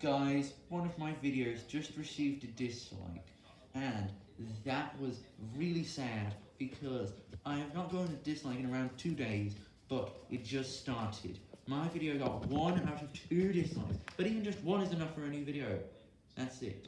Guys, one of my videos just received a dislike, and that was really sad because I have not gotten a dislike in around two days, but it just started. My video got one out of two dislikes, but even just one is enough for a new video. That's it.